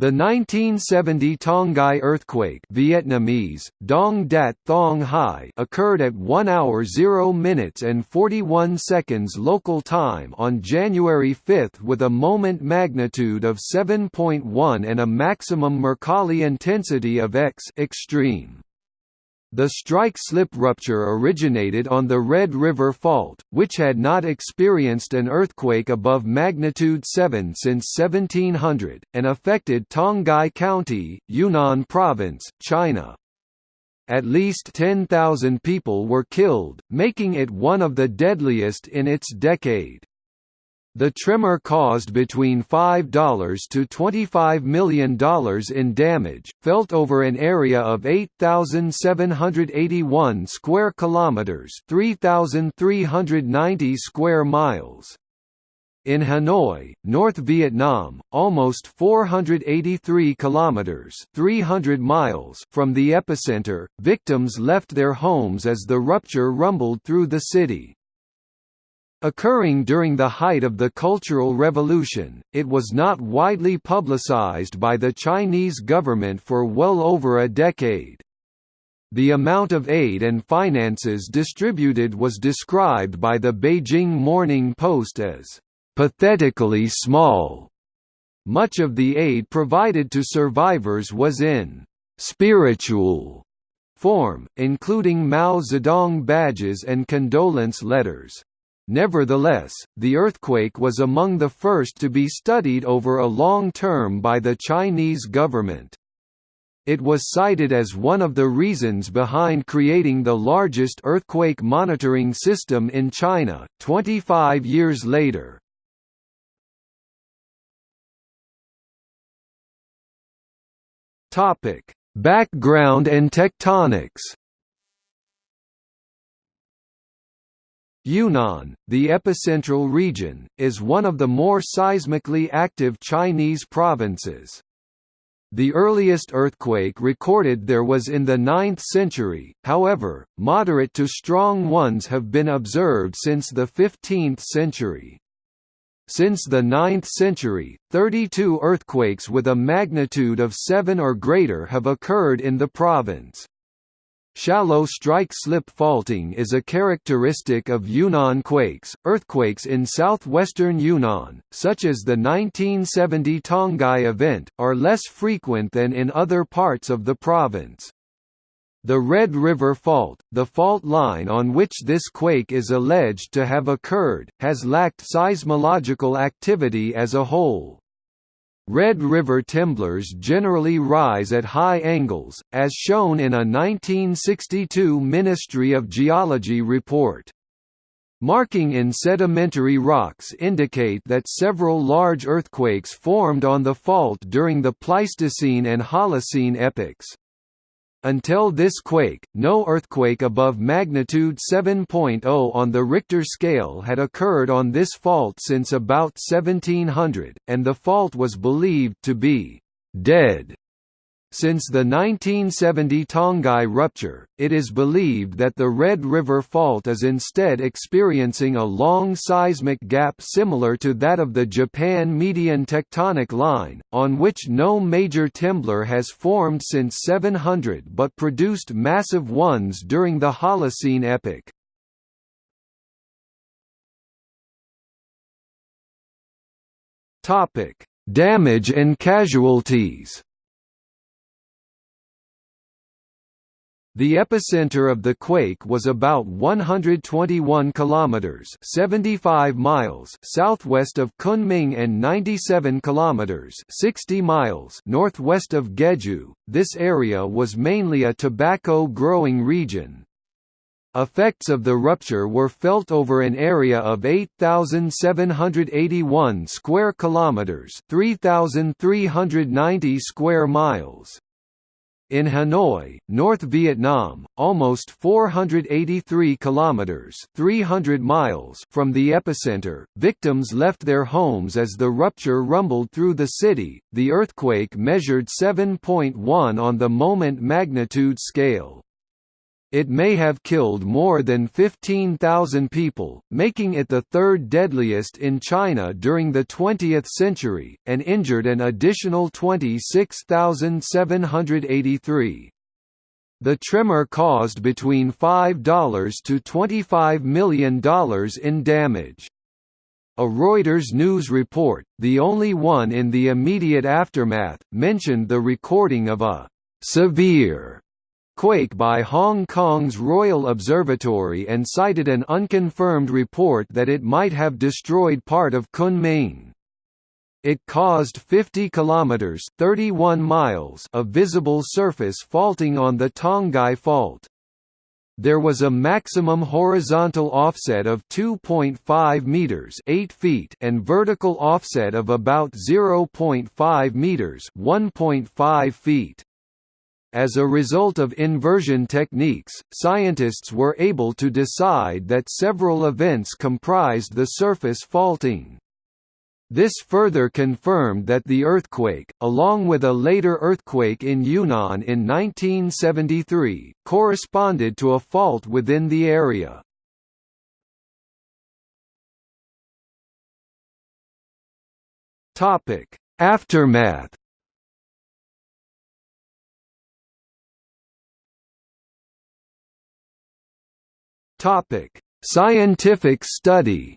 The 1970 Tonghai earthquake Vietnamese, Dong Dat Thong Hai occurred at 1 hour 0 minutes and 41 seconds local time on January 5 with a moment magnitude of 7.1 and a maximum Mercalli intensity of X extreme. The strike-slip rupture originated on the Red River Fault, which had not experienced an earthquake above magnitude 7 since 1700, and affected Tonghai County, Yunnan Province, China. At least 10,000 people were killed, making it one of the deadliest in its decade. The tremor caused between $5 to $25 million in damage, felt over an area of 8,781 square kilometers, 3,390 square miles. In Hanoi, North Vietnam, almost 483 kilometers (300 miles) from the epicenter, victims left their homes as the rupture rumbled through the city. Occurring during the height of the Cultural Revolution, it was not widely publicized by the Chinese government for well over a decade. The amount of aid and finances distributed was described by the Beijing Morning Post as pathetically small. Much of the aid provided to survivors was in spiritual form, including Mao Zedong badges and condolence letters. Nevertheless, the earthquake was among the first to be studied over a long term by the Chinese government. It was cited as one of the reasons behind creating the largest earthquake monitoring system in China, 25 years later. Background and tectonics Yunnan, the epicentral region, is one of the more seismically active Chinese provinces. The earliest earthquake recorded there was in the 9th century, however, moderate to strong ones have been observed since the 15th century. Since the 9th century, 32 earthquakes with a magnitude of 7 or greater have occurred in the province. Shallow strike-slip faulting is a characteristic of Yunnan quakes. Earthquakes in southwestern Yunnan, such as the 1970 Tonghai event, are less frequent than in other parts of the province. The Red River Fault, the fault line on which this quake is alleged to have occurred, has lacked seismological activity as a whole. Red River temblors generally rise at high angles, as shown in a 1962 Ministry of Geology report. Marking in sedimentary rocks indicate that several large earthquakes formed on the fault during the Pleistocene and Holocene epochs. Until this quake, no earthquake above magnitude 7.0 on the Richter scale had occurred on this fault since about 1700, and the fault was believed to be «dead» Since the 1970 Tonghai rupture, it is believed that the Red River Fault is instead experiencing a long seismic gap similar to that of the Japan Median Tectonic Line, on which no major temblor has formed since 700 but produced massive ones during the Holocene epoch. Damage and casualties The epicenter of the quake was about 121 kilometers (75 miles) southwest of Kunming and 97 kilometers (60 miles) northwest of Gejiu. This area was mainly a tobacco growing region. Effects of the rupture were felt over an area of 8781 square kilometers, 3390 square miles. In Hanoi, North Vietnam, almost 483 kilometers (300 miles) from the epicenter, victims left their homes as the rupture rumbled through the city. The earthquake measured 7.1 on the moment magnitude scale. It may have killed more than 15,000 people, making it the third deadliest in China during the 20th century, and injured an additional 26,783. The tremor caused between $5 to $25 million in damage. A Reuters news report, the only one in the immediate aftermath, mentioned the recording of a «severe» quake by Hong Kong's Royal Observatory and cited an unconfirmed report that it might have destroyed part of Kunming. It caused 50 kilometers (31 miles) of visible surface faulting on the Tonghai Fault. There was a maximum horizontal offset of 2.5 meters (8 feet) and vertical offset of about 0.5 meters (1.5 feet). As a result of inversion techniques, scientists were able to decide that several events comprised the surface faulting. This further confirmed that the earthquake, along with a later earthquake in Yunnan in 1973, corresponded to a fault within the area. Aftermath Topic: Scientific study.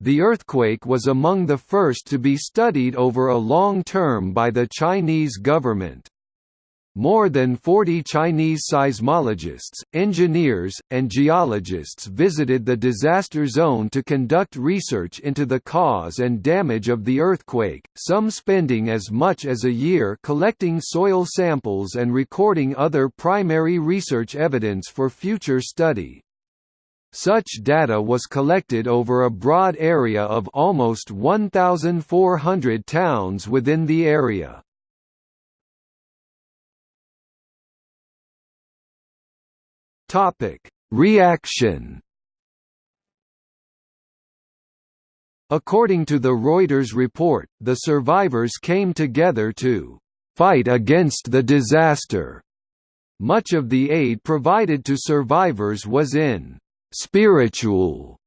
The earthquake was among the first to be studied over a long term by the Chinese government. More than 40 Chinese seismologists, engineers, and geologists visited the disaster zone to conduct research into the cause and damage of the earthquake, some spending as much as a year collecting soil samples and recording other primary research evidence for future study. Such data was collected over a broad area of almost 1,400 towns within the area. Topic: Reaction. According to the Reuters report, the survivors came together to fight against the disaster. Much of the aid provided to survivors was in spiritual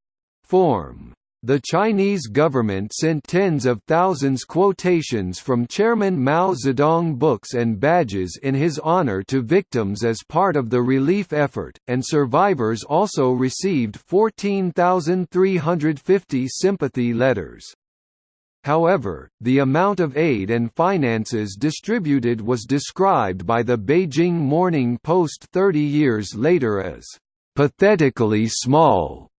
form. The Chinese government sent tens of thousands quotations from Chairman Mao Zedong books and badges in his honor to victims as part of the relief effort, and survivors also received 14,350 sympathy letters. However, the amount of aid and finances distributed was described by the Beijing Morning Post 30 years later as pathetically small.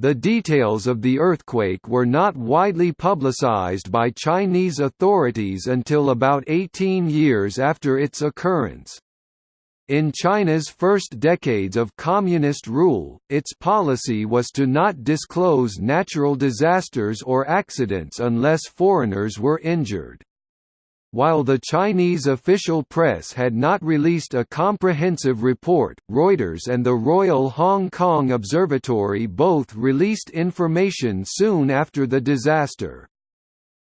The details of the earthquake were not widely publicized by Chinese authorities until about 18 years after its occurrence. In China's first decades of communist rule, its policy was to not disclose natural disasters or accidents unless foreigners were injured. While the Chinese official press had not released a comprehensive report, Reuters and the Royal Hong Kong Observatory both released information soon after the disaster.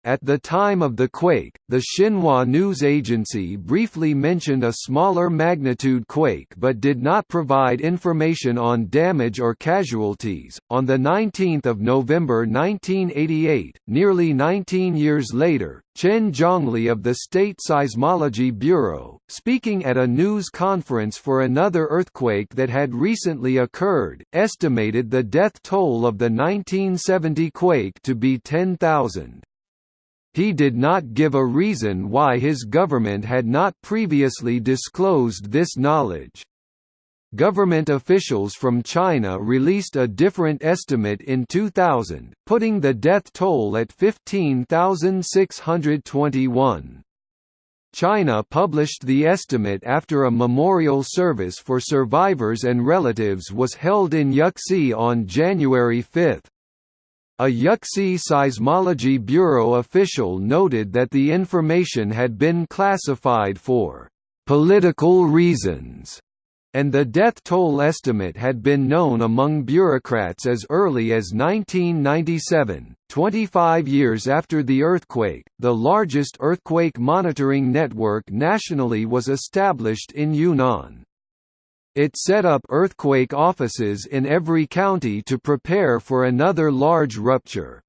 At the time of the quake, the Xinhua news agency briefly mentioned a smaller magnitude quake but did not provide information on damage or casualties. On the 19th of November 1988, nearly 19 years later, Chen Zhongli of the State Seismology Bureau, speaking at a news conference for another earthquake that had recently occurred, estimated the death toll of the 1970 quake to be 10,000. He did not give a reason why his government had not previously disclosed this knowledge. Government officials from China released a different estimate in 2000, putting the death toll at 15,621. China published the estimate after a memorial service for survivors and relatives was held in Yuxi on January 5. A Yuxi Seismology Bureau official noted that the information had been classified for political reasons and the death toll estimate had been known among bureaucrats as early as 1997, 25 years after the earthquake. The largest earthquake monitoring network nationally was established in Yunnan. It set up earthquake offices in every county to prepare for another large rupture.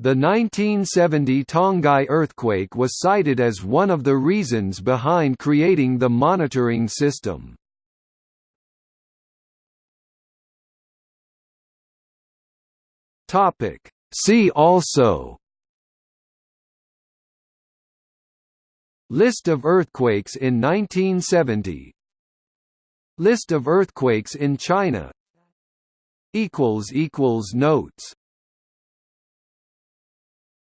The 1970 Tonghai earthquake was cited as one of the reasons behind creating the monitoring system. See also List of earthquakes in 1970 List of earthquakes in China. Notes